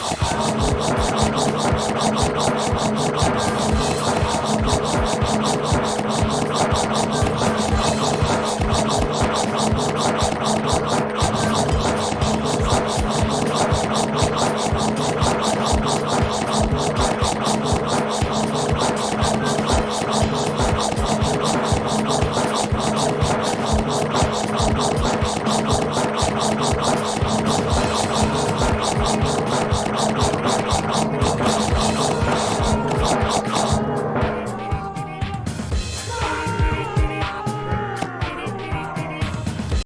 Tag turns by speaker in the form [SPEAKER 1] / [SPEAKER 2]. [SPEAKER 1] Oh, oh, oh, oh, oh, oh.